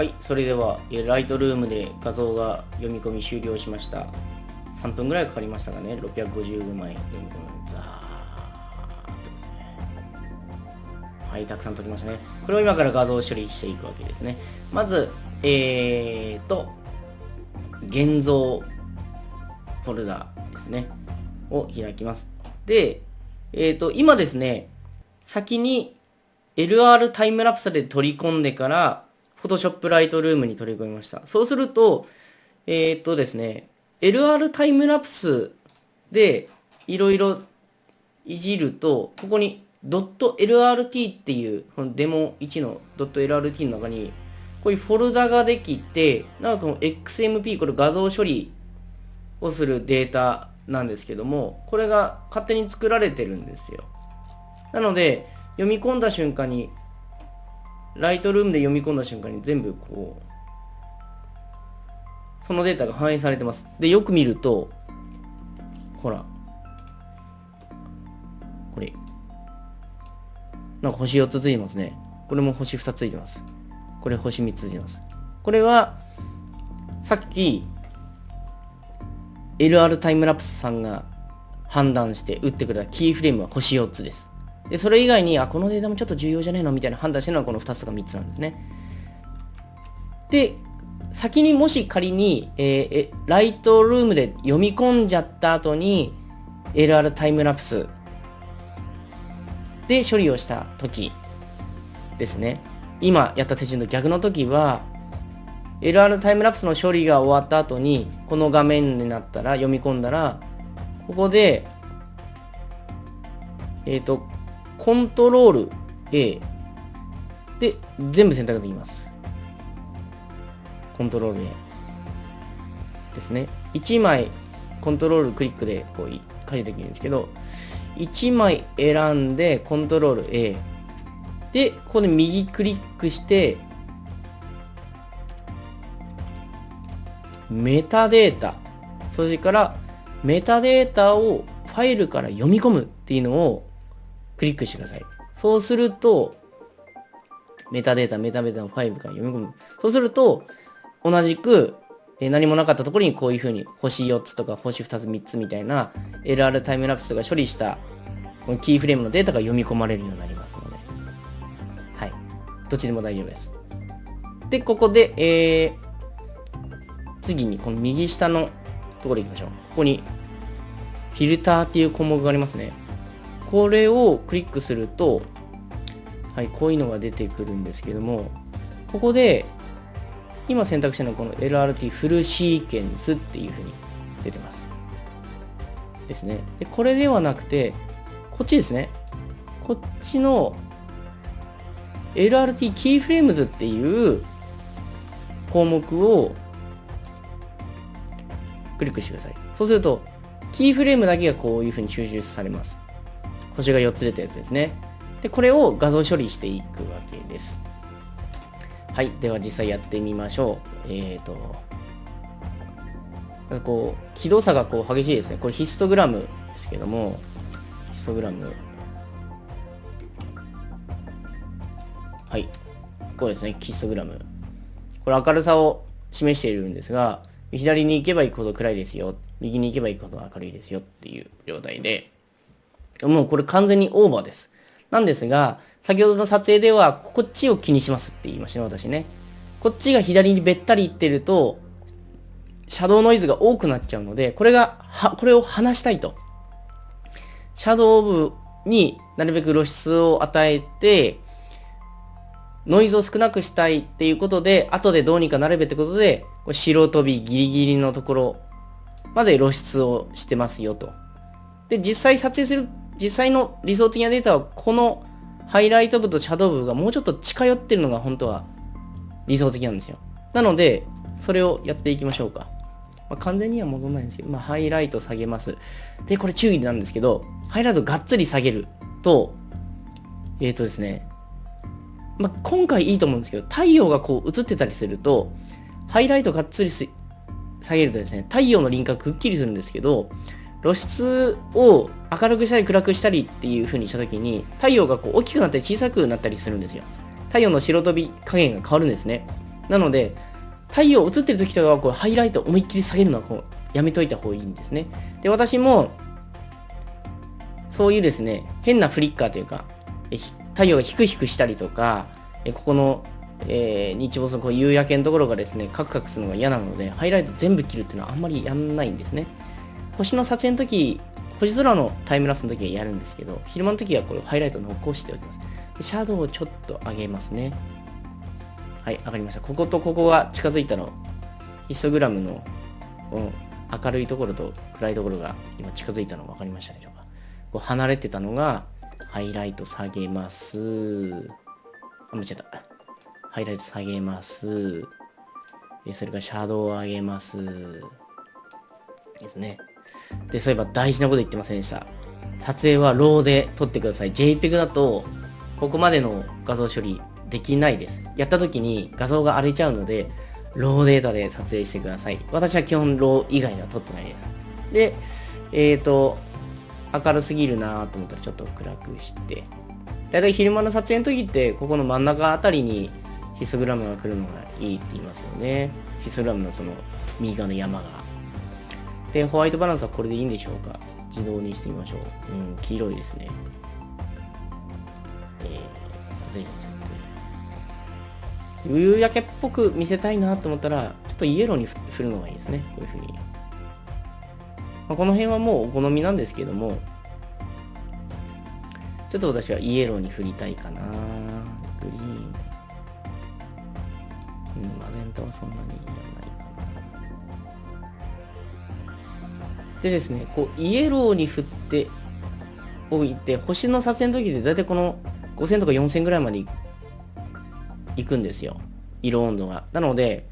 はいそれではライトルームで画像が読み込み終了しました。3分ぐらいかかりましたかね。655枚。読み込むザーッとですね。はいたくさん撮りましたね。これを今から画像処理していくわけですね。まずえーと現像フォルダですね。を開きます。でえーと今ですね先に LR タイムラプスで取り込んでから Photoshop Lightroom に取り込みましたそうするとえっ、とですね LR タイムラプスでいろいろいじると、ここに .lrt っていう、このデモ1の .lrt の中に、こういうフォルダができて、なんかこの XMP、これ画像処理をするデータなんですけども、これが勝手に作られてるんですよ。なので、読み込んだ瞬間に、ライトルームで読み込んだ瞬間に全部こう、そのデータが反映されてます。で、よく見ると、ほら。これ。なんか星4つついてますね。これも星2つついてます。これ星3つついてます。これは、さっき、LR タイムラプスさんが判断して打ってくれたキーフレームは星4つです。で、それ以外に、あ、このデータもちょっと重要じゃねえのみたいな判断してるのはこの2つか3つなんですね。で、先にもし仮に、えー、ライトルームで読み込んじゃった後に LR タイムラプスで処理をした時ですね。今やった手順と逆の時は LR タイムラプスの処理が終わった後にこの画面になったら読み込んだらここでえっ、ー、とコントロール A で全部選択できます。コントロール A ですね。1枚コントロールクリックでこう書いてできるんですけど、1枚選んでコントロール A で、ここで右クリックして、メタデータ、それからメタデータをファイルから読み込むっていうのをクリックしてください。そうすると、メタデータ、メタデータのファイルから読み込む。そうすると、同じく、え何もなかったところにこういうふうに星4つとか星2つ3つみたいな LR タイムラプスが処理したこのキーフレームのデータが読み込まれるようになりますので、はい。どっちでも大丈夫です。で、ここで、えー、次にこの右下のところ行きましょう。ここにフィルターっていう項目がありますね。これをクリックすると、はい、こういうのが出てくるんですけども、ここで今選択したのはこの LRT フルシーケンスっていう風に出てます。ですね。で、これではなくて、こっちですね。こっちの LRT キーフレームズっていう項目をクリックしてください。そうすると、キーフレームだけがこういう風に収集されます。星が4つ出たやつですね。で、これを画像処理していくわけです。はい。では実際やってみましょう。えっ、ー、と、こう、気動差がこう激しいですね。これヒストグラムですけども、ヒストグラム。はい。こうですね、ヒストグラム。これ明るさを示しているんですが、左に行けば行くほど暗いですよ。右に行けば行くほど明るいですよっていう状態で、もうこれ完全にオーバーです。なんですが、先ほどの撮影では、こっちを気にしますって言いましたね、私ね。こっちが左にべったり行ってると、シャドウノイズが多くなっちゃうので、これが、は、これを離したいと。シャドウ部になるべく露出を与えて、ノイズを少なくしたいっていうことで、後でどうにかなれべってことで、これ白飛びギリギリのところまで露出をしてますよと。で、実際撮影する、実際の理想的なデータはこのハイライト部とシャドウ部がもうちょっと近寄ってるのが本当は理想的なんですよ。なので、それをやっていきましょうか。まあ、完全には戻らないんですけど、まあ、ハイライト下げます。で、これ注意なんですけど、ハイライトがっつり下げると、えっ、ー、とですね、まあ、今回いいと思うんですけど、太陽がこう映ってたりすると、ハイライトがっつり下げるとですね、太陽の輪郭くっきりするんですけど、露出を明るくしたり暗くしたりっていう風にした時に太陽がこう大きくなったり小さくなったりするんですよ。太陽の白飛び加減が変わるんですね。なので、太陽映ってる時とかはこうハイライト思いっきり下げるのはこうやめといた方がいいんですね。で、私も、そういうですね、変なフリッカーというか、太陽がヒクヒクしたりとか、ここの、えー、日没のこう夕焼けのところがですね、カクカクするのが嫌なので、ハイライト全部切るっていうのはあんまりやんないんですね。星の撮影の時、星空のタイムラプスの時はやるんですけど、昼間の時はこれハイライト残しておきます。シャドウをちょっと上げますね。はい、上がりました。こことここが近づいたの、ヒストグラムの、うん、明るいところと暗いところが今近づいたの分かりましたでしょうか。こう離れてたのが、ハイライト下げます。あ、間違った。ハイライト下げます。それからシャドウを上げます。ですね。で、そういえば大事なこと言ってませんでした。撮影はローで撮ってください。JPEG だと、ここまでの画像処理できないです。やった時に画像が荒れちゃうので、ローデータで撮影してください。私は基本ロー以外では撮ってないです。で、えっ、ー、と、明るすぎるなと思ったらちょっと暗くして、だいたい昼間の撮影の時って、ここの真ん中あたりにヒストグラムが来るのがいいって言いますよね。ヒストグラムのその右側の山が。で、ホワイトバランスはこれでいいんでしょうか？自動にしてみましょう。うん、黄色いですね。えー、撮影ちゃ夕焼けっぽく見せたいなと思ったら、ちょっとイエローに振るのがいいですね。こういう風に。まあ、この辺はもうお好みなんですけども、ちょっと私はイエローに振りたいかな。グリーン。うん、マゼンタはそんなにいらないでですね、こう、イエローに振っておいて、星の撮影の時で大体この5000とか4000ぐらいまで行くんですよ。色温度が。なので、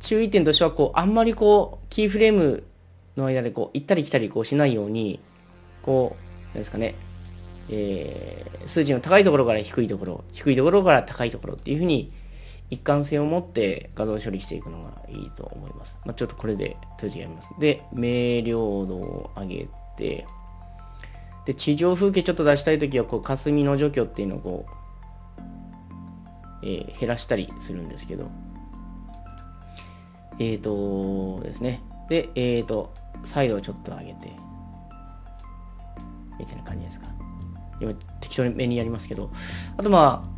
注意点としては、こう、あんまりこう、キーフレームの間でこう、行ったり来たりこうしないように、こう、なんですかね、えー、数字の高いところから低いところ、低いところから高いところっていうふうに、一貫性を持って画像処理していくのがいいと思います。まあ、ちょっとこれで閉じやります。で、明瞭度を上げて、で、地上風景ちょっと出したいときは、こう、霞の除去っていうのをこう、えー、減らしたりするんですけど、えっ、ー、とですね。で、えっ、ー、と、サイドをちょっと上げて、みたいな感じですか。今、適当に目にやりますけど、あとまあ、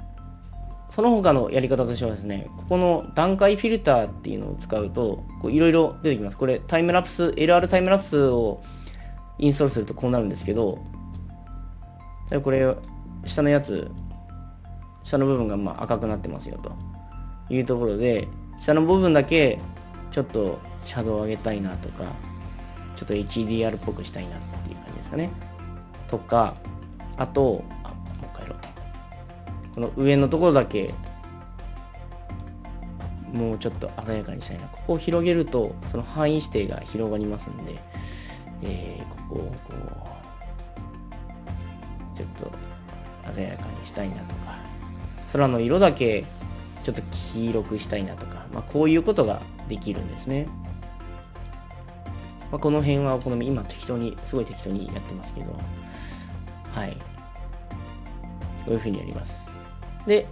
その他のやり方としてはですね、ここの段階フィルターっていうのを使うと、いろいろ出てきます。これ、タイムラプス、LR タイムラプスをインストールするとこうなるんですけど、これ、下のやつ、下の部分がまあ赤くなってますよというところで下の部分だけちょっとシャドウを上げたいなとかちょっと HDR っぽくしたいなっていう感じですかねとかあとこの上のところだけもうちょっと鮮やかにしたいなここを広げるとその範囲指定が広がりますんで、えー、ここをこうちょっと鮮やかにしたいなとか空の色だけちょっと黄色くしたいなとか、まあ、こういうことができるんですね。まあ、この辺はお好み、今適当に、すごい適当にやってますけど、はい。こういう風にやります。で、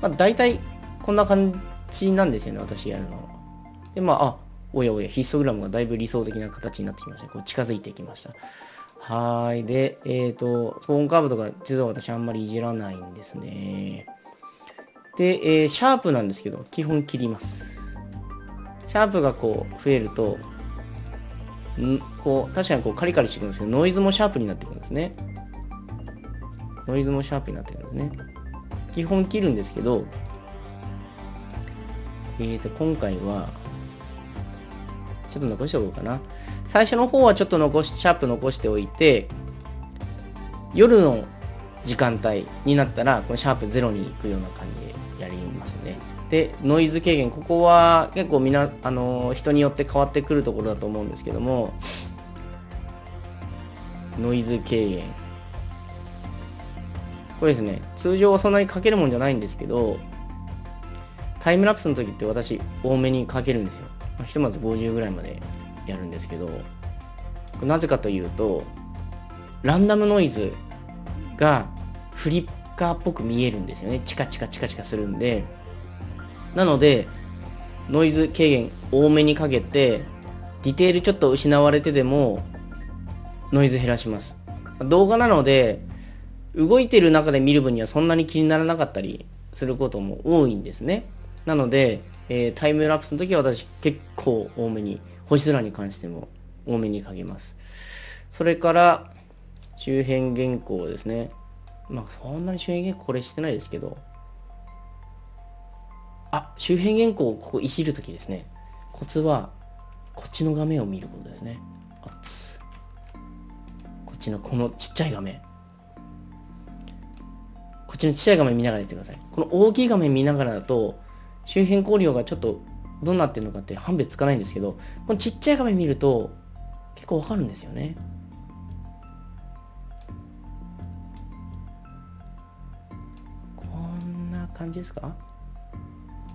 まあ、大体こんな感じなんですよね、私やるのは。で、まあ、あ、おやおや、ヒストグラムがだいぶ理想的な形になってきました。こう近づいてきました。はい。で、えっ、ー、と、スポーンカーブとか実は私あんまりいじらないんですね。で、えー、シャープなんですけど、基本切ります。シャープがこう増えると、んこう確かにこうカリカリしてくるんですけど、ノイズもシャープになってくるんですね。ノイズもシャープになってくるんですね。基本切るんですけど、えーと、今回は、ちょっと残しておこうかな。最初の方はちょっと残し、シャープ残しておいて、夜の時間帯になったら、このシャープ0に行くような感じでやりますね。で、ノイズ軽減。ここは結構みな、あの人によって変わってくるところだと思うんですけども、ノイズ軽減。これですね、通常はそんなにかけるもんじゃないんですけど、タイムラプスの時って私多めにかけるんですよ。まひとまず50ぐらいまでやるんですけど、なぜかというと、ランダムノイズがフリッカーっぽく見えるんですよね。チカチカチカチカするんで、なので、ノイズ軽減多めにかけて、ディテールちょっと失われてでも、ノイズ減らします。動画なので、動いてる中で見る分にはそんなに気にならなかったりすることも多いんですね。なので、えー、タイムラプスの時は私結構多めに、星空に関しても多めにかけます。それから、周辺原稿ですね。まあ、そんなに周辺原稿これしてないですけど、あ、周辺原稿をここいじるときですね。コツは、こっちの画面を見ることですね。あっつ。こっちのこのちっちゃい画面。ちのちっちゃい画面見ながらやってください。この大きい画面見ながらだと、周辺光量がちょっとどうなってるのかって判別つかないんですけど、このちっちゃい画面見ると結構わかるんですよね。こんな感じですか？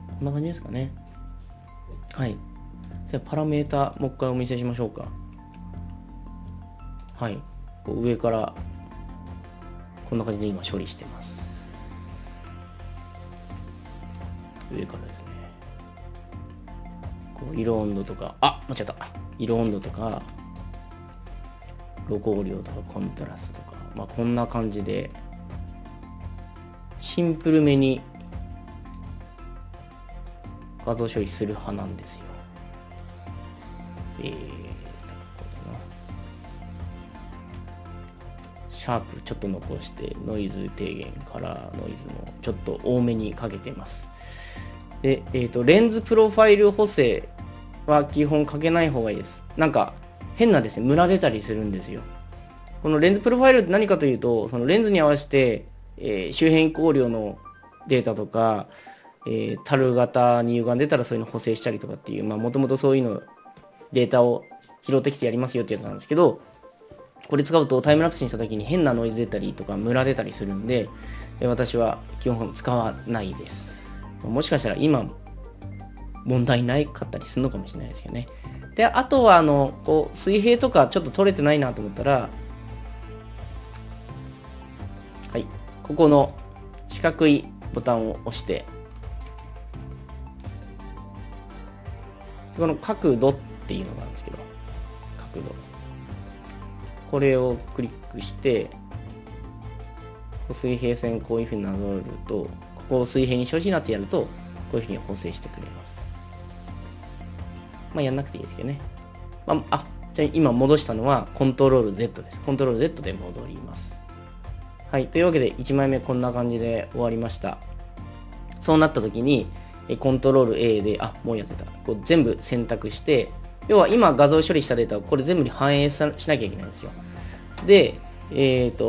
こんな感じですかね。はい。じゃパラメータもう一回お見せしましょうか。はい。こう上からこんな感じで今処理してます。上からですね。こう色温度とかあ間違った。色温度とか露光量とかコントラストとかまあこんな感じでシンプルめに画像処理する派なんですよ。えーとこうだな。シャープちょっと残してノイズ低減カラーノイズもちょっと多めにかけてます。で、えーと、レンズプロファイル補正は基本かけない方がいいです。なんか変なですね、ムラ出たりするんですよ。このレンズプロファイルって何かというと、そのレンズに合わせて、えー、周辺光量のデータとか、えー、樽型に歪んでたらそういうの補正したりとかっていう、まあもともとそういうのデータを拾ってきてやりますよってやつなんですけど、これ使うとタイムラプスにした時に変なノイズ出たりとかムラ出たりするんで、私は基本使わないです。もしかしたら今問題ないかったりするのかもしれないですけどね。で、あとはあの、こう、水平とかちょっと取れてないなと思ったら、はい、ここの四角いボタンを押して、この角度っていうのがあるんですけど、角度。これをクリックして、水平線こういうふうになぞると、こう水平にしてほしいなってやると、こういうふうに補正してくれます。まあ、やんなくていいですけどね。まあ、あ、じゃあ今戻したのはコントロール Z です。コントロール Z で戻ります。はい。というわけで1枚目こんな感じで終わりました。そうなった時に、コントロール A で、あ、もうやってた。こう全部選択して、要は今画像処理したデータをこれ全部に反映しなきゃいけないんですよ。で、えっ、ー、と、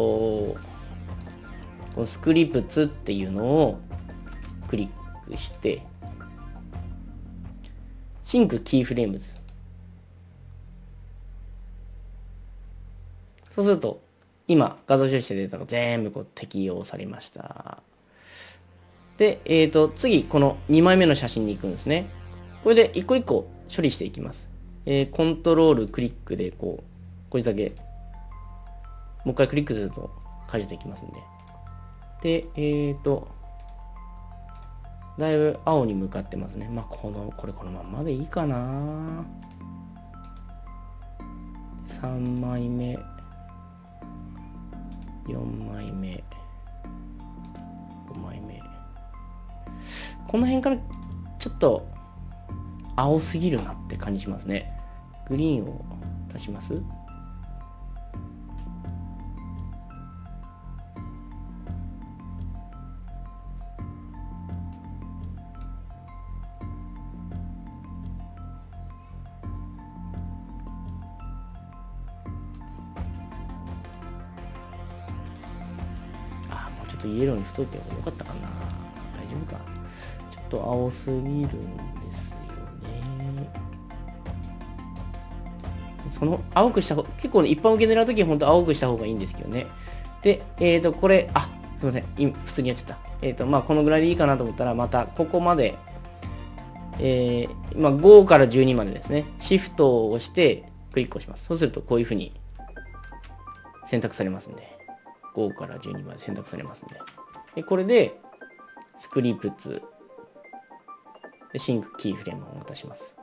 この Scripts っていうのをクして、 Sync Keyframes。そうすると、今、画像処理したデータが全部こう適用されました。で、えっ、ー、と、次、この2枚目の写真に行くんですね。これで一個一個処理していきます。えー、コントロールクリックで、こう、これだけ、もう一回クリックすると解除できますんで。で、えっ、ー、と、だいぶ青に向かってますね。まあ、この、これこのままでいいかな。3枚目、4枚目、5枚目。この辺からちょっと青すぎるなって感じしますね。グリーンを足しますに太いてもよかったかな。大丈夫か。ちょっと青すぎるんですよね。その青くした方結構ね一般受け狙うときは本当青くした方がいいんですけどね。でえっ、ー、とこれあすいません。今普通にやっちゃった。えっ、ー、とまあこのぐらいでいいかなと思ったらまたここまでえー、今5から12までですね。シフトを押してクリックをします。そうするとこういうふうに選択されますんで。5から12まで選択されますね。で。でこれで、 Scripts Sync Keyframes を渡します。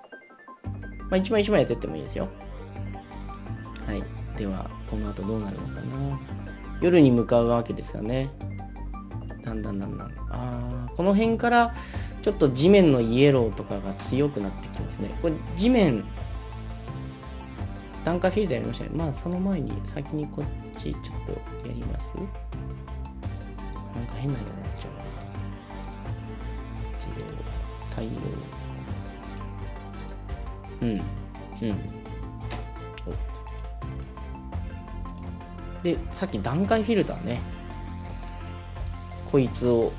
まあ、一枚一枚やってってもいいですよ。はい。では、この後どうなるのかな。夜に向かうわけですからね。だんだんだんだん。あー、この辺からちょっと地面のイエローとかが強くなってきますね。これ地面、段階フィルターやりましたね。まあその前に先にこっちちょっとやりますなんか変なようになっちゃうな。自動、太陽。うん。うん。で、さっき段階フィルターね。こいつを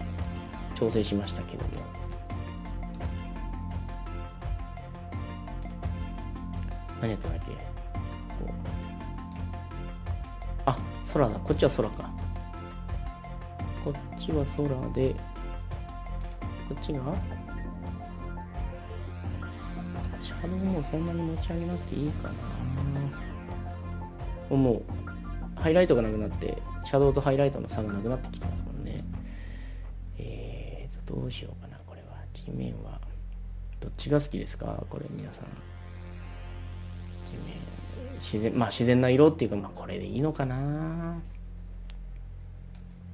調整しましたけども。何やったんだっけあ、空だ。こっちは空か。こっちは空で、こっちが？シャドウもそんなに持ち上げなくていいかな。もう、ハイライトがなくなって、シャドウとハイライトの差がなくなってきてますもんね。えーと、どうしようかな、これは。地面は。どっちが好きですか？これ、皆さん。地面。自然、まあ自然な色っていうか、まあこれでいいのかな。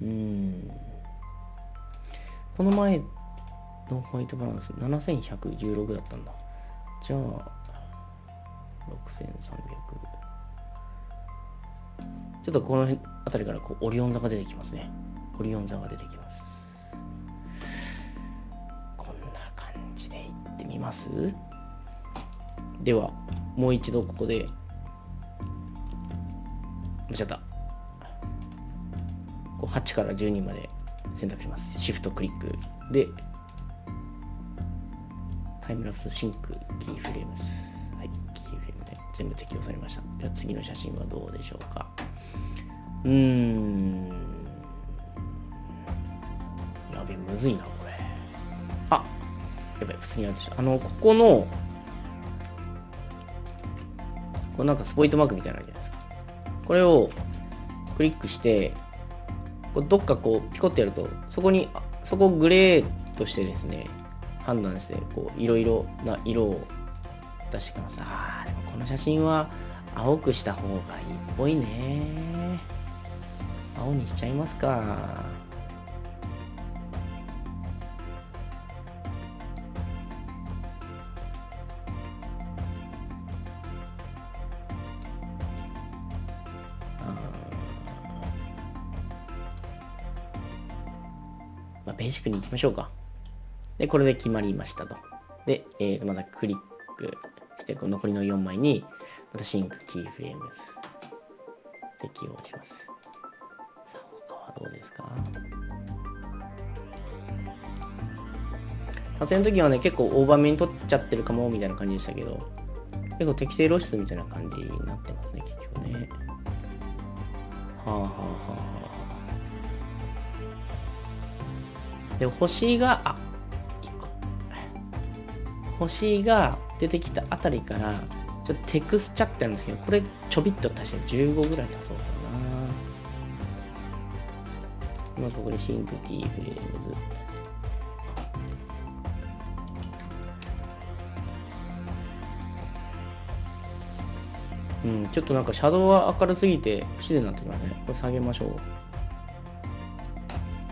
うん。この前のホワイトバランス7116だったんだ。じゃあ、6300。ちょっとこの辺あたりからこうオリオン座が出てきますね。オリオン座が出てきます。こんな感じでいってみます？では、もう一度ここで、間違った。こう8から12まで選択します。シフトクリックで、タイムラプス Sync Keyframes。全部適用されました。では次の写真はどうでしょうか。うーん。やべ、むずいな、これ。あやばい、普通にやるあの、ここの、これなんかスポイトマークみたいなのあるじゃないですか。これをクリックして、どっかこうピコってやると、そこに、そこをグレーとしてですね、判断して、こう、いろいろな色を出してきます。あー、でもこの写真は青くした方がいいっぽいね。青にしちゃいますか。まあ、ベーシックに行きましょうか。で、これで決まりましたと。で、えー、またクリックして残りの4枚にまたシンクキーフレーム適用します。さあ他はどうですか？撮影の時はね結構大場面に取っちゃってるかもみたいな感じでしたけど結構適正露出みたいな感じになってますね結局ね。はあはあはあはあ。で星があ1個星が出てきたあたりからちょっとテクスチャってあるんですけどこれちょびっと足して15ぐらい足そうかな今ここで Sync Keyframes うん、ちょっとなんかシャドウは明るすぎて不自然になってきますね。これ下げましょう。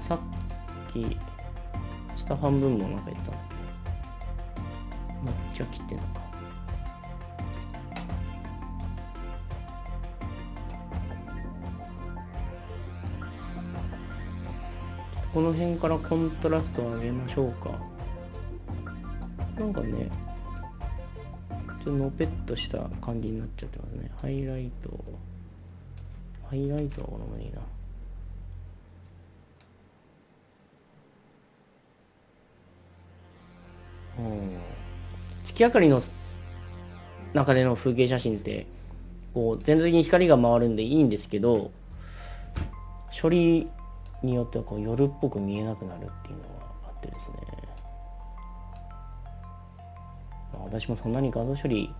さっき、下半分もなんか言った。まあ、こっちは切ってんのか。この辺からコントラストを上げましょうか。なんかね、ちょっとのぺっとした感じになっちゃってますね。ハイライト。ハイライトはこのままいいな。うん。月明かりの中での風景写真ってこう全体的に光が回るんでいいんですけど処理によってはこう夜っぽく見えなくなるっていうのがあってですね、私もそんなに画像処理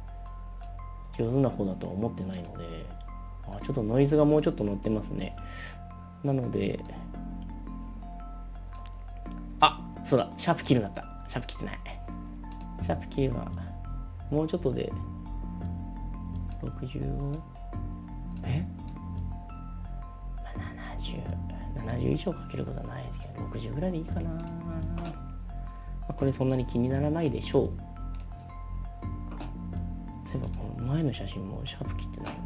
上手な方だとは思ってないので、あ、ちょっとノイズがもうちょっと乗ってますね。なのであそうだシャープ切るなった。シャープ切ってない。シャープ切れば、もうちょっとで、65? え、まあ、70、70以上かけることはないですけど、60ぐらいでいいかな。まあ、これそんなに気にならないでしょう。そういえばこの前の写真もシャープ切ってないわ。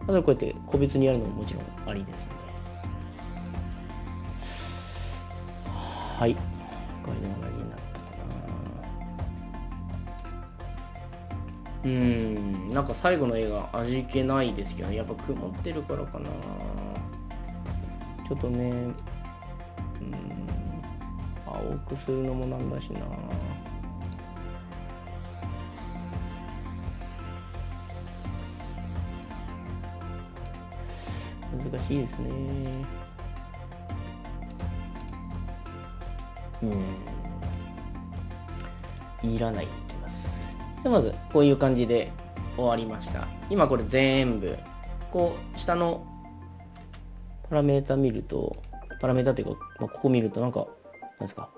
だからこうやって個別にやるのももちろんありですので。はい。うん、なんか最後の絵が味気ないですけど、ね、やっぱ曇ってるからかな。ちょっとね、うん、青くするのもなんだしな。難しいですね。うん。いらない。で、まず、こういう感じで終わりました。今これ全部、こう、下のパラメータ見ると、パラメータっていうか、まあ、ここ見るとなんか、なんですか、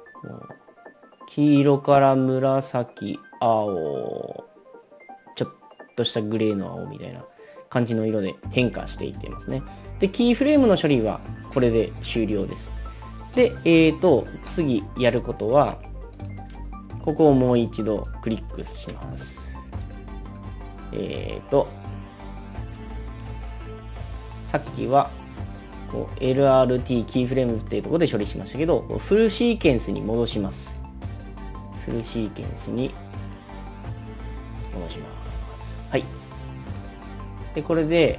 黄色から紫、青、ちょっとしたグレーの青みたいな感じの色で変化していってますね。で、キーフレームの処理はこれで終了です。で、えーと、次やることは、ここをもう一度クリックします。えーと、さっきは、こう LRT キーフレームズっていうところで処理しましたけど、フルシーケンスに戻します。フルシーケンスに戻します。はい。で、これで、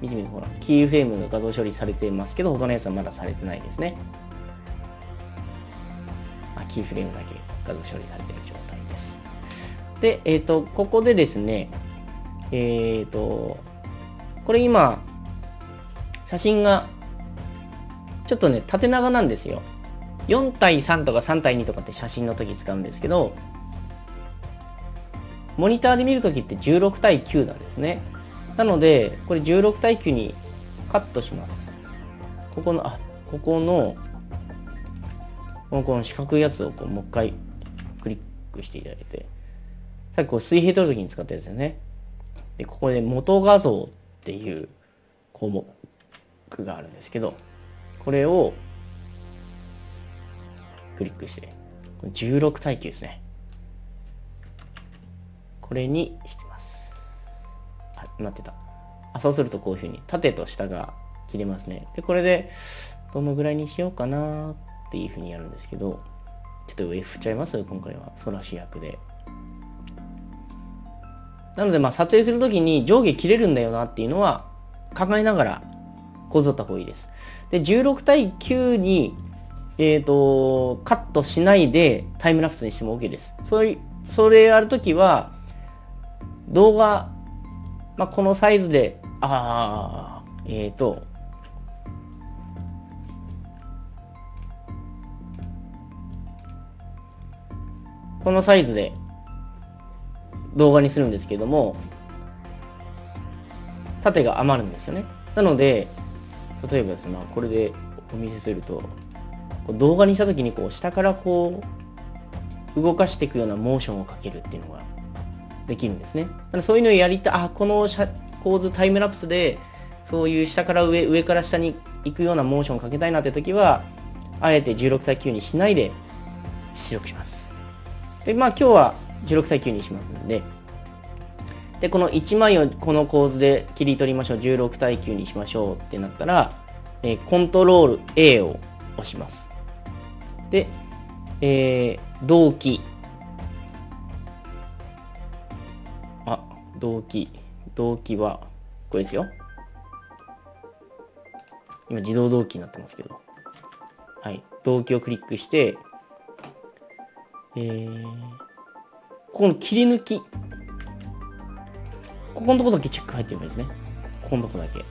見てみるほら、キーフレームの画像処理されてますけど、他のやつはまだされてないですね。あ、キーフレームだけ画像処理されている状態です。で、えっ、ー、と、ここでですね、えっ、ー、と、これ今、写真が、ちょっとね、縦長なんですよ。4対3とか3対2とかって写真の時使うんですけど、モニターで見るときって16対9なんですね。なので、これ16対9にカットします。ここの、あ、ここの、このこの四角いやつをこうもう一回クリックしていただいて、さっきこう水平取るときに使ったやつですよね。で、ここで元画像っていう項目があるんですけど、これをクリックして、16対9ですね。これにしてますなってた。あ、そうするとこういうふうに縦と下が切れますね。で、これでどのぐらいにしようかなっていうふうにやるんですけど、ちょっと上振っちゃいます？今回は空主役で。なので、まあ、撮影するときに上下切れるんだよなっていうのは考えながら構造った方がいいです。で、16対9に、えっ、ー、と、カットしないでタイムラプスにしても OK です。それ、それやるときは、動画まあ、このサイズで、ああ、えっ、ー、と、このサイズで動画にするんですけども、縦が余るんですよね。なので、例えばですね、これでお見せすると、動画にした時にこう下からこう動かしていくようなモーションをかけるっていうのができるんですね。だからそういうのをやりたい、あ、この構図タイムラプスで、そういう下から上、上から下に行くようなモーションをかけたいなって時は、あえて16対9にしないで出力します。で、まあ今日は16対9にしますので、で、この1枚をこの構図で切り取りましょう。16対9にしましょうってなったら、えー、コントロール A を押します。で、えー、同期動機。動機はこれですよ。今自動動機になってますけど。はい。動機をクリックしてえー、ここの切り抜き。ここのとこだけチェック入ってればいいですね。ここのとこだけ。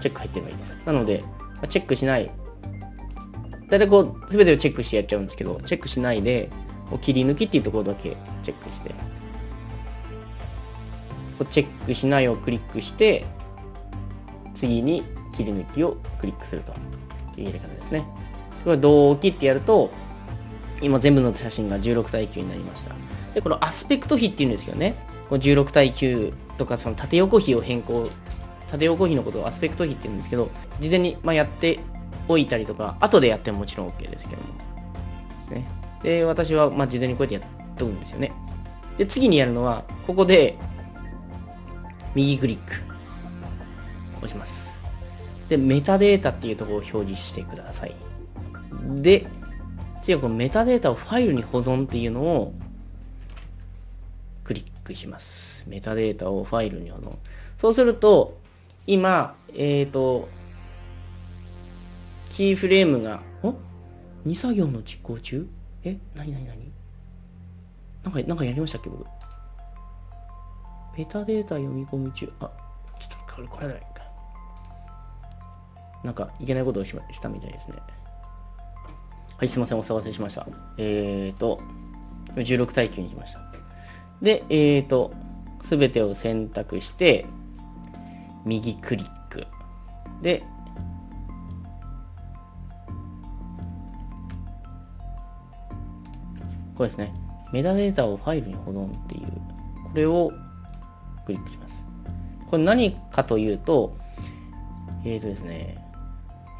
チェック入ってればいいです。なのでチェックしない。大体こう全てをチェックしてやっちゃうんですけどチェックしないで切り抜きっていうところだけチェックして。チェックしないをクリックして次に切り抜きをクリックするという入れ方ですね。これ同期ってやると今全部の写真が16対9になりました。でこのアスペクト比っていうんですけどね。この16対9とかその縦横比を変更縦横比のことをアスペクト比って言うんですけど事前にまやっておいたりとか後でやってももちろん OK ですけども。ですね。で私はま事前にこうやってやっとくんですよね。で次にやるのはここで右クリック押します。でメタデータっていうところを表示してください。で次はこのメタデータをファイルに保存っていうのをクリックします。メタデータをファイルに保存。そうすると、今、えっ、ー、と、キーフレームが、お ?2 作業の実行中？え？なになになになんか、なんかやりましたっけ僕？メタデータ読み込み中？あ、ちょっとこれ、これだか。なんか、いけないことをししたみたいですね。はい、すいません、お騒がせしました。えっ、ー、と、16対9にしました。で、えっ、ー、と、すべてを選択して、右クリック。で、これですね。メタデータをファイルに保存っていう、これをクリックします。これ何かというと、えっ、ー、とですね、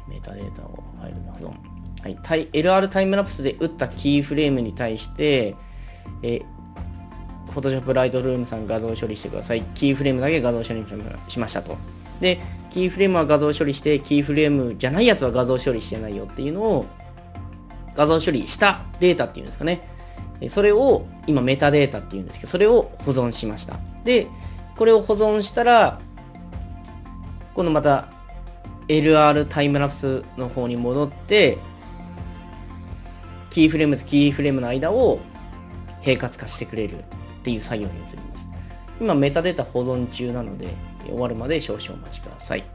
メタデータをファイルに保存。はい、LR タイムラプスで打ったキーフレームに対して、え、Photoshop Lightroom さん画像処理してください。キーフレームだけ画像処理しましたと。で、キーフレームは画像処理して、キーフレームじゃないやつは画像処理してないよっていうのを、画像処理したデータっていうんですかね。それを、今メタデータっていうんですけど、それを保存しました。で、これを保存したら、今度また LR タイムラプスの方に戻って、キーフレームとキーフレームの間を平滑化してくれるっていう作業に移ります。今メタデータ保存中なので終わるまで少々お待ちください。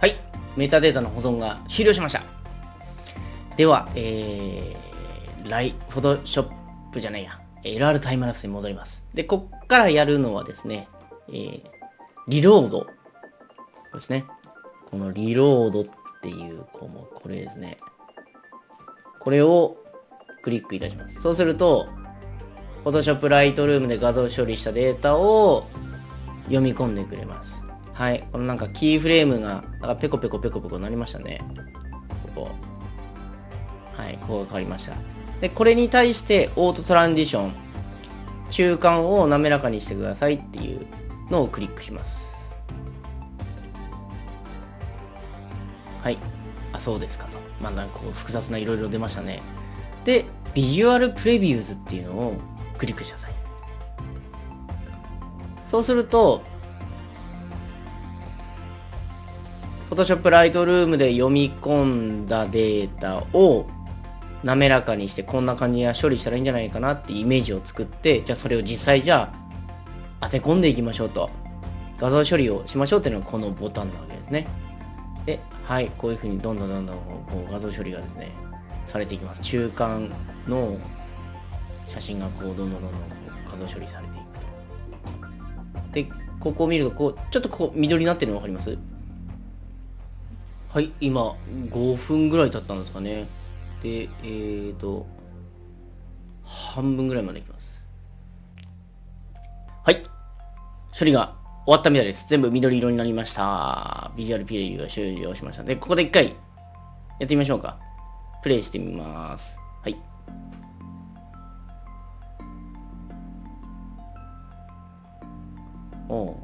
はい。メタデータの保存が終了しました。では、えー、ライ、フォトショップじゃないや、LR タイムラプスに戻ります。で、こっからやるのはですね、えー、リロードですね。このリロードっていう項目、これですね。これをクリックいたします。そうすると、Photoshop Lightroom で画像処理したデータを読み込んでくれます。はい。このなんかキーフレームが、なんかペコペコペコペコなりましたね。ここ。はい。こう変わりました。で、これに対してオートトランジション、中間を滑らかにしてくださいっていうのをクリックします。そうですかと。まあなんかこう複雑ないろいろ出ましたね。で、ビジュアルプレビューズっていうのをクリックしてください。そうすると、Photoshop Lightroom で読み込んだデータを滑らかにしてこんな感じや処理したらいいんじゃないかなってイメージを作って、じゃあそれを実際じゃあ当て込んでいきましょうと。画像処理をしましょうっていうのがこのボタンなわけですね。で、はい、こういうふうにどんどんどんどんこう画像処理がですね、されていきます。中間の写真がこうどんどんどんどん画像処理されていくと。で、ここを見ると、こう、ちょっとこう緑になってるの分かります？はい、今5分ぐらい経ったんですかね。で、えーと、半分ぐらいまでいきます。はい。処理が終わったみたいです。全部緑色になりました。ビジュアルピレビューが終了しました。で、ここで一回、やってみましょうか。プレイしてみます。はい。お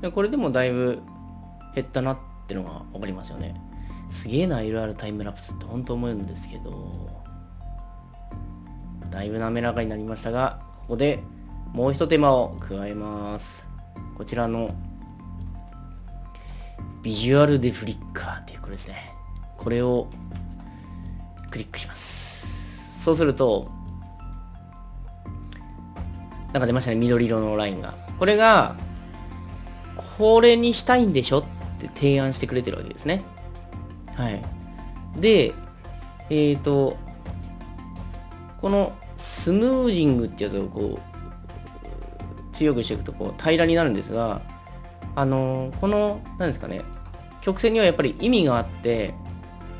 でこれでもだいぶ減ったなってのがわかりますよね。すげえな、LR タイムラプスって本当思うんですけど、だいぶ滑らかになりましたが、ここでもう一手間を加えます。こちらのビジュアルデフリッカーっていうこれですね。これをクリックします。そうすると、なんか出ましたね、緑色のラインが。これが、これにしたいんでしょって提案してくれてるわけですね。はい。で、えっ、ー、と、このスムージングってやつをこう、強くしていくとこう平らになるんですが、あの、この、何ですかね、曲線にはやっぱり意味があって、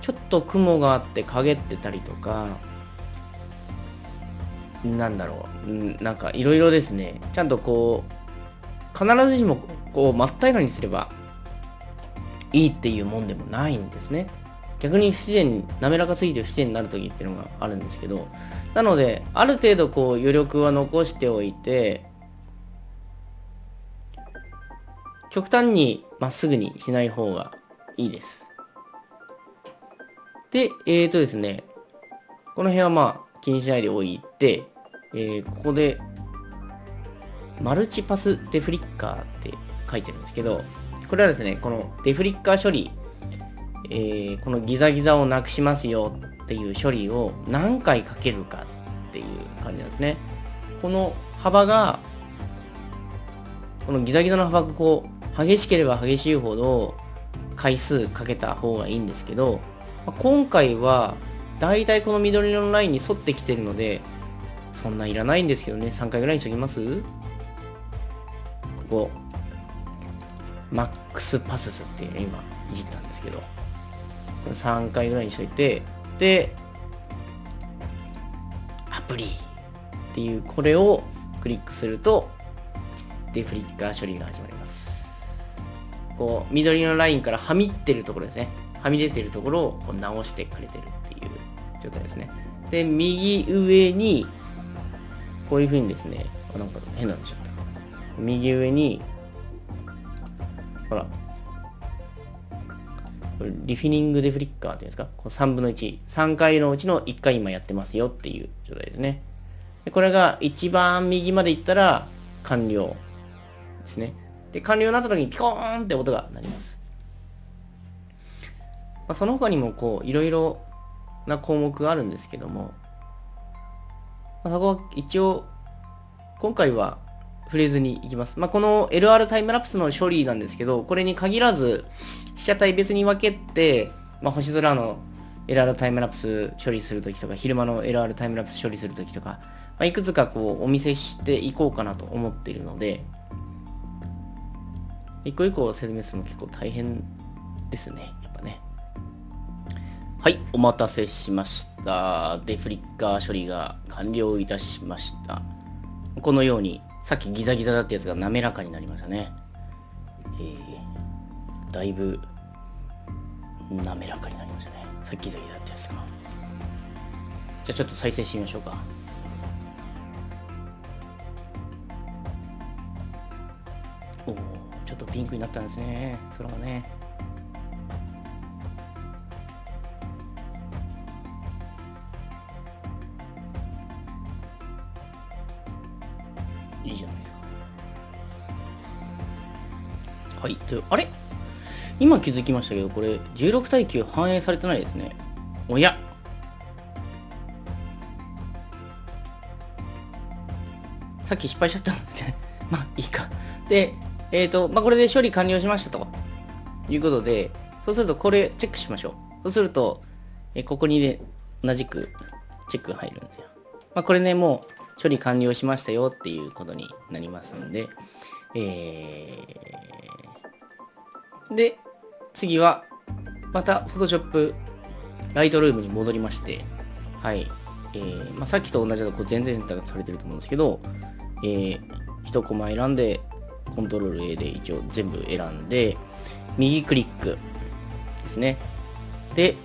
ちょっと雲があって陰ってたりとかなんだろう、んなんかいろいろですね、ちゃんとこう、必ずしもこう真っ平らにすればいいっていうもんでもないんですね。逆に不自然、滑らかすぎて不自然になる時っていうのがあるんですけど、なので、ある程度こう余力は残しておいて、極端にまっすぐにしない方がいいです。で、えーとですね、この辺はまあ気にしないでおいて、えー、ここで、マルチパスデフリッカーって書いてるんですけど、これはですね、このデフリッカー処理、えー、このギザギザをなくしますよっていう処理を何回かけるかっていう感じなんですね。この幅が、このギザギザの幅がこう、激しければ激しいほど回数かけた方がいいんですけど、今回はだいたいこの緑色のラインに沿ってきてるので、そんないらないんですけどね、3回ぐらいにしときます？ここ、マックスパススっていうの今いじったんですけど、3回ぐらいにしといて、で、アプリっていうこれをクリックすると、デフリッカー処理が始まります。こう、緑のラインからはみってるところですね。はみ出てるところをこう直してくれてるっていう状態ですね。で、右上にこういう風にですね、あなんか変なんでしょった。右上に、ほら、リフィニングデフリッカーっていうんですか、こう3分の1、3回のうちの1回今やってますよっていう状態ですね。でこれが一番右まで行ったら完了ですね。で、完了になった時にピコーンって音が鳴ります。まあ、その他にもこう、いろいろな項目があるんですけども、まあ、そこは一応、今回は触れずにいきます。まあ、この LR タイムラプスの処理なんですけど、これに限らず、被写体別に分けて、まあ、星空の LR タイムラプス処理するときとか、昼間の LR タイムラプス処理するときとか、まあ、いくつかこうお見せしていこうかなと思っているので、一個一個説明するの結構大変ですね。やっぱね。はい、お待たせしました。デフリッカー処理が完了いたしました。このように、さっきギザギザだったやつが滑らかになりましたね。えー、だいぶ滑らかになりましたね。さっきギザギザだったやつが。じゃあちょっと再生してみましょうか。おお、とピンクになったんですね。空がね。いいじゃないですか。はい。とあれ？今気づきましたけど、これ16対9反映されてないですね。おやさっき失敗しちゃったんですね。まあ、いいか。で、えっ、ー、と、まあ、これで処理完了しましたということで、そうするとこれチェックしましょう。そうすると、えここにね、同じくチェックが入るんですよ。まあ、これね、もう処理完了しましたよっていうことになりますんで、えー、で、次は、また Photoshop ライトルームに戻りまして、はい、えー、まあ、さっきと同じだとこう全然選択されてると思うんですけど、えー、1コマ選んで、コントロール A で一応全部選んで、右クリックですね。で、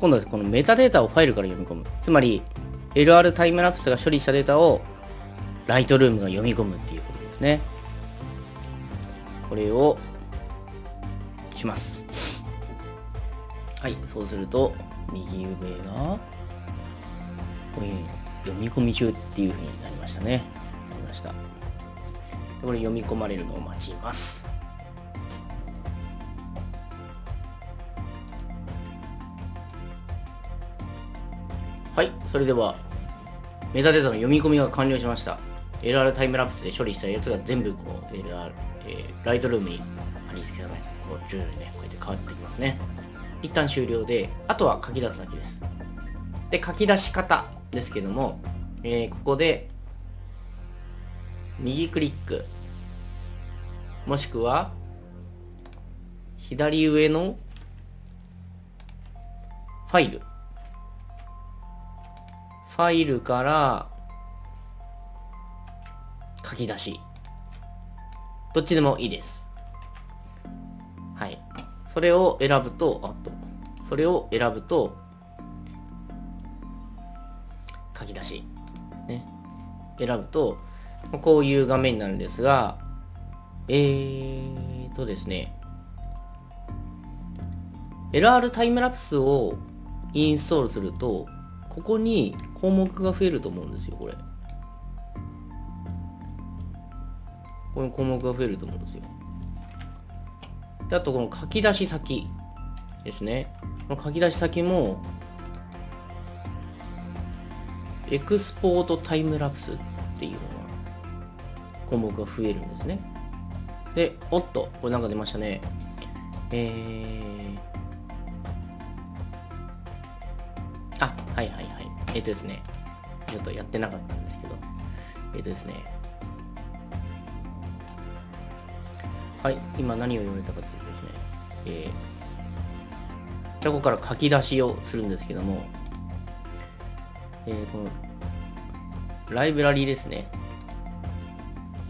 今度はこのメタデータをファイルから読み込む。つまり、LR タイムラプスが処理したデータをライトルームが読み込むっていうことですね。これをします。はい、そうすると、右上が、これ読み込み中っていう風になりましたね。ました。これ読み込まれるのを待ちます。はい、それでは、メタデータの読み込みが完了しました。LR タイムラプスで処理したやつが全部こう、LR、えー、ライトルームに貼り付けられます。こう、徐々にね、こうやって変わってきますね。一旦終了で、あとは書き出すだけです。で、書き出し方ですけども、えー、ここで、右クリック、もしくは、左上のファイル。ファイルから書き出し。どっちでもいいです。はい。それを選ぶと、あと、それを選ぶと、書き出し。ね。選ぶと、こういう画面なんですが、えーとですね、LR タイムラプスをインストールすると、ここに項目が増えると思うんですよ、これ。この項目が増えると思うんですよ。であと、この書き出し先ですね。この書き出し先も、エクスポートタイムラプスっていうの、項目が増えるんですね。で、おっと、これなんか出ましたね。えー、あ、はいはいはい。えっ、ー、とですね、ちょっとやってなかったんですけど、えっ、ー、とですね、はい、今何を言われたかというとですね、えー、じゃここから書き出しをするんですけども、えー、この、ライブラリーですね、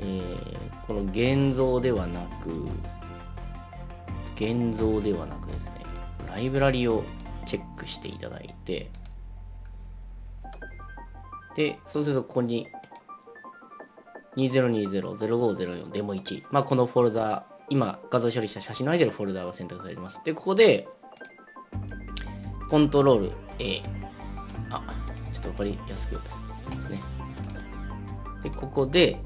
えー、この現像ではなく、現像ではなくですね、ライブラリをチェックしていただいて、で、そうするとここに2020-0504デモ1。まあ、このフォルダー、今画像処理した写真の入ってるフォルダーが選択されてます。で、ここで、コントロール A。あ、ちょっとわかりやすくですね。で、ここで、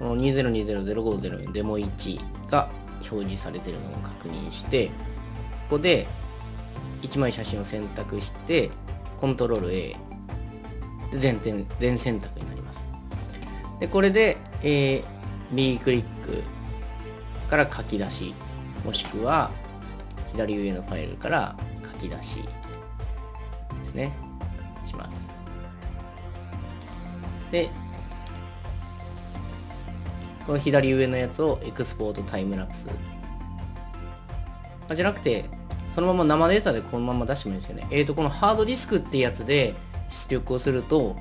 この2020-0504デモ1が表示されているのを確認して、ここで1枚写真を選択して、コントロール A 全全全選択になります。で、これで、えー、右クリックから書き出し、もしくは左上のファイルから書き出しですね。します。で、この左上のやつをエクスポートタイムラプス。じゃなくて、そのまま生データでこのまま出してもいいですよね。えっ、ー、と、このハードディスクってやつで、出力をすると、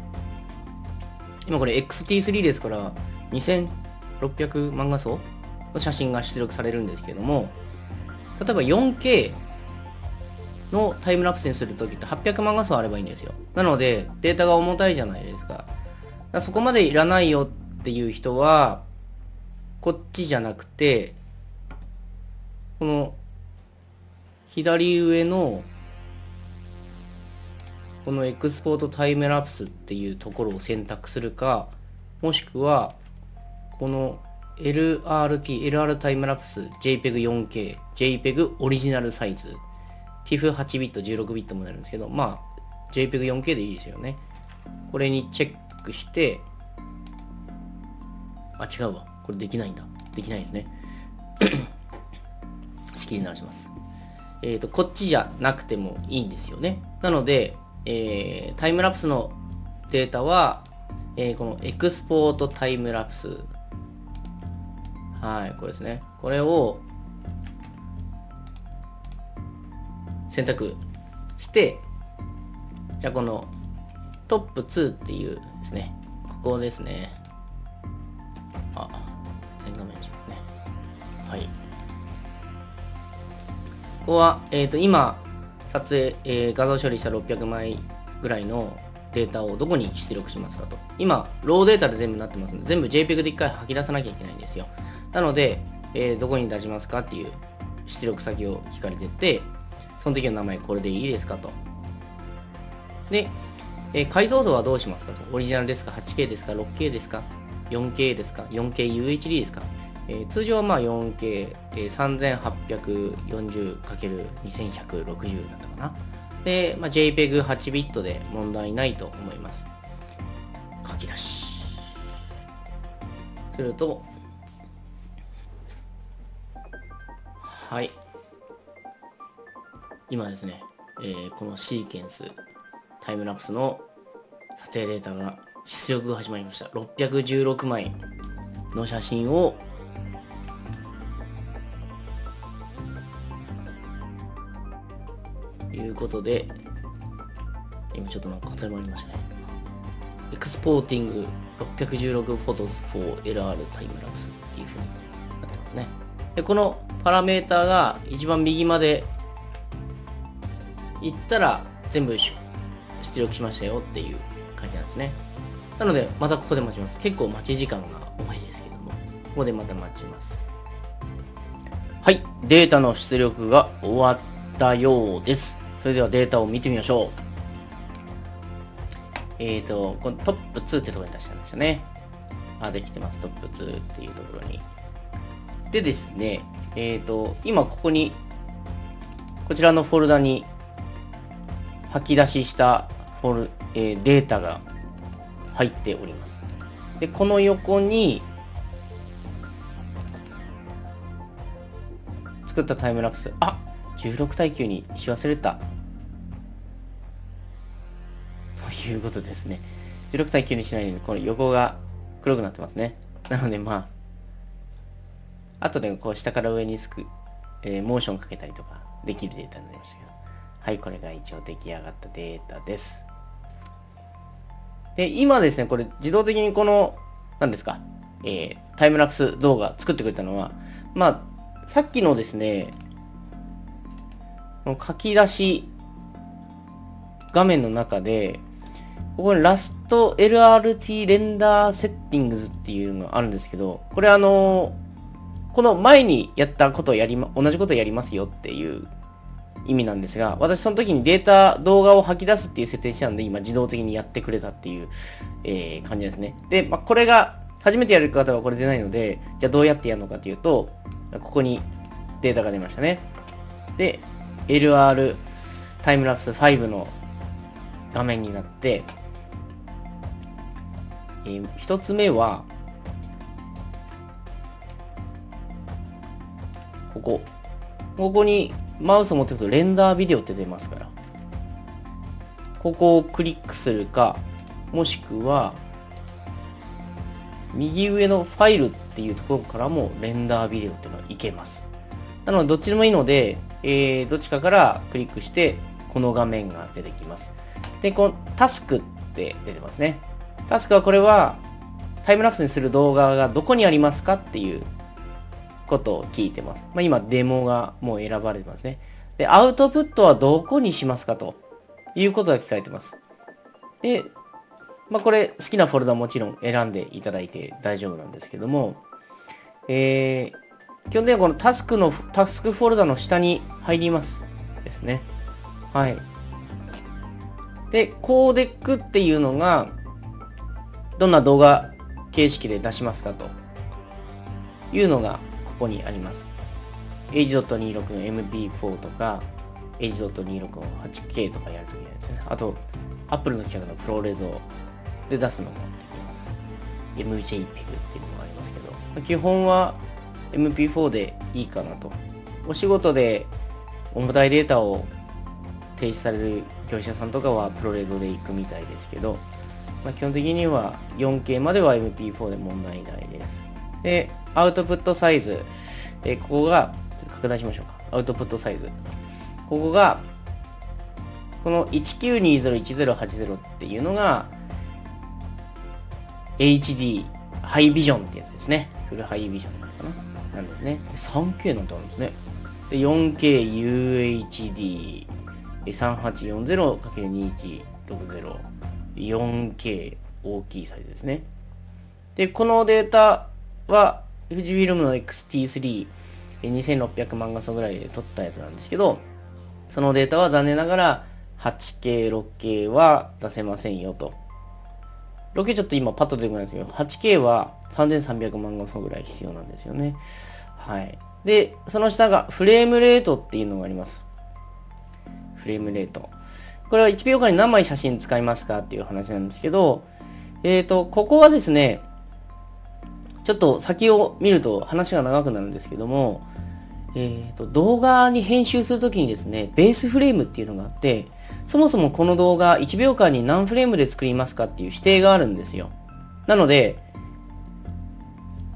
今これ XT3 ですから、2600万画素の写真が出力されるんですけども、例えば 4K のタイムラプスにするときって800万画素あればいいんですよ。なので、データが重たいじゃないですか。かそこまでいらないよっていう人は、こっちじゃなくて、この左上のこのエクスポートタイムラプスっていうところを選択するか、もしくは、この LRT、LR タイムラプス JPEG4K、JPEG オリジナルサイズ、TIFF8 ビット、16ビットもなるんですけど、まあ、JPEG4K でいいですよね。これにチェックして、あ、違うわ。これできないんだ。できないですね。仕切り直します。えっ、ー、と、こっちじゃなくてもいいんですよね。なので、えー、タイムラプスのデータは、えー、このエクスポートタイムラプス。はい、これですね。これを選択して、じゃあこのトップ2っていうですね、ここですね。あ、はい。ここは、えっ、ー、と、今、撮影、えー、画像処理した600枚ぐらいのデータをどこに出力しますかと。今、ローデータで全部なってますので、全部 JPEG で一回吐き出さなきゃいけないんですよ。なので、えー、どこに出しますかっていう出力先を聞かれてて、その時の名前これでいいですかと。で、えー、解像度はどうしますかと。オリジナルですか ?8K ですか ?6K ですか ?4K ですか ?4KUHD ですかえー、通常はまあ 4K、えー、3840×2160 だったかな。で、まあ、JPEG8 ビットで問題ないと思います。書き出し。すると、はい。今ですね、えー、このシーケンス、タイムラプスの撮影データが出力が始まりました。616枚の写真をということで、今ちょっとなんか固まりましたね。エクスポーティング616 photos for LR タイムラプスっていう風になってますね。で、このパラメーターが一番右まで行ったら全部出力しましたよっていう感じなんですね。なので、またここで待ちます。結構待ち時間が重いですけども、ここでまた待ちます。はい、データの出力が終わったようです。それではデータを見てみましょう。えっ、ー、と、このトップ2ってところに出したんですよね。あ、できてます。トップ2っていうところに。でですね、えっ、ー、と、今ここに、こちらのフォルダに吐き出ししたフォル、えー、データが入っております。で、この横に、作ったタイムラプス。あ16対9にし忘れた。ということですね。16対9にしないように、この横が黒くなってますね。なのでまあ、後でこう下から上にすく、えー、モーションかけたりとかできるデータになりましたけど。はい、これが一応出来上がったデータです。で、今ですね、これ自動的にこの、何ですか、えー、タイムラプス動画作ってくれたのは、まあ、さっきのですね、この書き出し画面の中で、ここにラスト LRT レンダーセッティングズっていうのがあるんですけど、これあのこの前にやったことをやりま、同じことをやりますよっていう意味なんですが、私その時にデータ、動画を吐き出すっていう設定したんで、今自動的にやってくれたっていう、えー、感じですね。で、まあ、これが、初めてやる方はこれ出ないので、じゃあどうやってやるのかというと、ここにデータが出ましたね。で、LR タイムラプス5の画面になって、えー、一つ目は、ここ。ここにマウスを持ってるとレンダービデオって出ますから。ここをクリックするか、もしくは、右上のファイルっていうところからもレンダービデオっていうのはいけます。なので、どっちでもいいので、えー、どっちかからクリックして、この画面が出てきます。で、このタスクって出てますね。タスクはこれはタイムラプスにする動画がどこにありますかっていうことを聞いてます。まあ、今デモがもう選ばれてますね。で、アウトプットはどこにしますかということが聞かれてます。で、まあ、これ好きなフォルダもちろん選んでいただいて大丈夫なんですけども、えー、基本的にはこのタスクの、タスクフォルダの下に入りますですね。はい。で、コーデックっていうのが、どんな動画形式で出しますかというのがここにあります。H.26 の MP4 とか H.26 の 8K とかやるときにですね。あと、Apple の企画のプロレゾで出すのもできます。MJPEG っていうのもありますけど、基本は MP4 でいいかなと。お仕事で重たいデータを提出される業者さんとかはプロレゾで行くみたいですけど、まあ、基本的には 4K までは MP4 で問題ないです。で、アウトプットサイズ。えここが、ちょっと拡大しましょうか。アウトプットサイズ。ここが、この19201080っていうのが、HD ハイビジョンってやつですね。フルハイビジョンなんですね。3K なんてあるんですね。で、4K UHD3840×2160 4K 大きいサイズですね。で、このデータは、富士フィルムの XT3、2600万画素ぐらいで撮ったやつなんですけど、そのデータは残念ながら 8K、6K は出せませんよと。6K ちょっと今パッと出てこないんですけど、8K は3300万画素ぐらい必要なんですよね。はい。で、その下がフレームレートっていうのがあります。フレームレート。これは1秒間に何枚写真使いますかっていう話なんですけど、えっ、ー、と、ここはですね、ちょっと先を見ると話が長くなるんですけども、えっ、ー、と、動画に編集するときにですね、ベースフレームっていうのがあって、そもそもこの動画1秒間に何フレームで作りますかっていう指定があるんですよ。なので、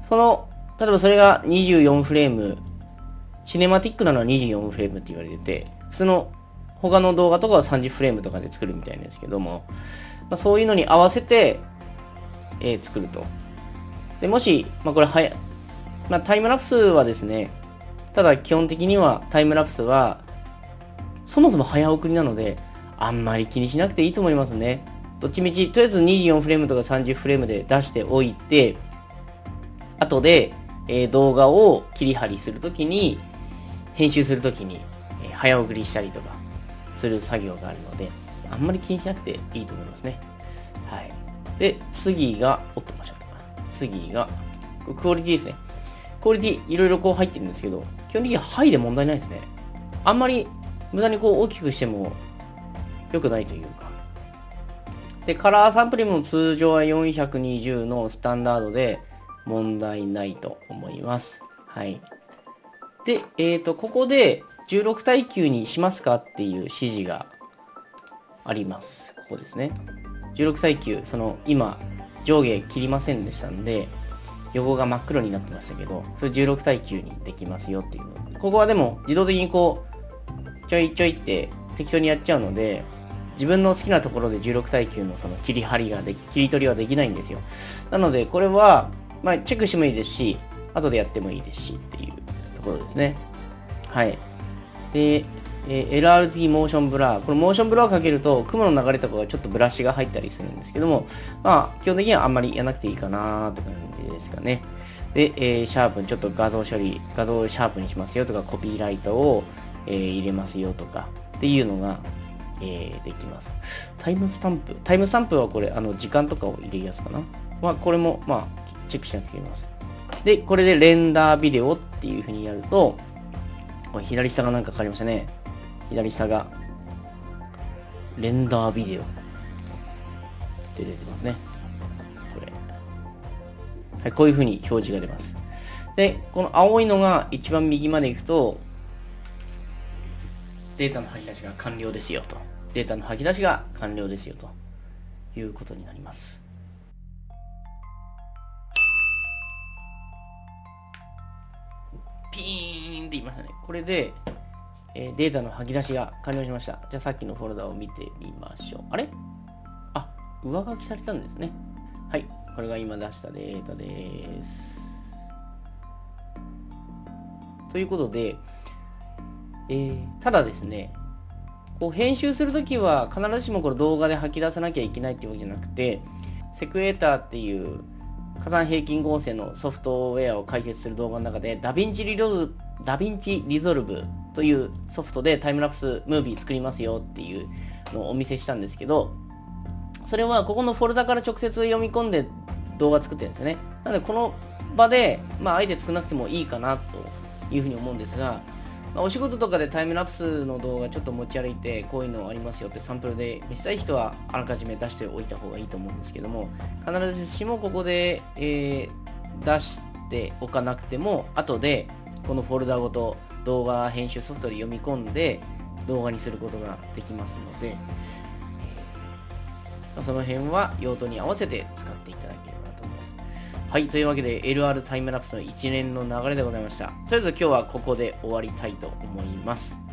その、例えばそれが24フレーム、シネマティックなのは24フレームって言われてて、普通の他の動画とかは30フレームとかで作るみたいなんですけども、まあ、そういうのに合わせて、えー、作ると。で、もし、まあ、これはや、まあ、タイムラプスはですね、ただ基本的にはタイムラプスは、そもそも早送りなので、あんまり気にしなくていいと思いますね。どっちみち、とりあえず24フレームとか30フレームで出しておいて、後で、えー、動画を切り張りするときに、編集するときに、えー、早送りしたりとかする作業があるので、あんまり気にしなくていいと思いますね。はい。で、次が、おっと、間違った。次が、クオリティですね。クオリティ、いろいろこう入ってるんですけど、基本的にはハイで問題ないですね。あんまり無駄にこう大きくしても良くないというか。で、カラーサンプリングも通常は420のスタンダードで問題ないと思います。はい。で、えっ、ー、と、ここで16対9にしますかっていう指示があります。ここですね。16対9、その今上下切りませんでしたんで、横が真っ黒になってましたけど、それ16対9にできますよっていうの。ここはでも自動的にこう、ちょいちょいって適当にやっちゃうので、自分の好きなところで16対9のその切り張りがで、切り取りはできないんですよ。なので、これは、まあ、チェックしてもいいですし、後でやってもいいですしっていうところですね。はい。で、えー、LRT Motion Blur。これモーションブラーをかけると、雲の流れとかがちょっとブラシが入ったりするんですけども、まあ、基本的にはあんまりやらなくていいかなという感じですかね。で、えー、シャープにちょっと画像処理、画像をシャープにしますよとか、コピーライトを、えー、入れますよとか、っていうのが、えー、できます。タイムスタンプ。タイムスタンプはこれ、あの、時間とかを入れるやつかな。まあ、これも、まあ、チェックしなくていけます。で、これでレンダービデオっていう風にやると、これ左下がなんか変わりましたね。左下が、レンダービデオって出てますね。これ。はい、こういう風に表示が出ます。で、この青いのが一番右まで行くと、データの吐き出しが完了ですよと。データの吐き出しが完了ですよということになります。ピーンって言いましたね。これで、えー、データの吐き出しが完了しました。じゃあさっきのフォルダを見てみましょう。あれ？あ、上書きされたんですね。はい。これが今出したデータです。ということで、えー、ただですね、こう編集するときは必ずしもこれ動画で吐き出さなきゃいけないっていうわけじゃなくて、 Sequator っていう加算平均合成のソフトウェアを解説する動画の中で、ダヴィンチリロ DaVinci Resolve というソフトでタイムラプスムービー作りますよっていうのをお見せしたんですけど、それはここのフォルダから直接読み込んで動画作ってるんですよね。なのでこの場で、まあ、あえて作らなくてもいいかなというふうに思うんですが、まあ、お仕事とかでタイムラプスの動画ちょっと持ち歩いてこういうのありますよってサンプルで見せたい人はあらかじめ出しておいた方がいいと思うんですけども必ずしもここで、えー、出しておかなくても後でこのフォルダごと動画編集ソフトで読み込んで動画にすることができますので、まあ、その辺は用途に合わせて使っていただければと思います。はい、というわけで LR タイムラプスの一連の流れでございました。とりあえず今日はここで終わりたいと思います。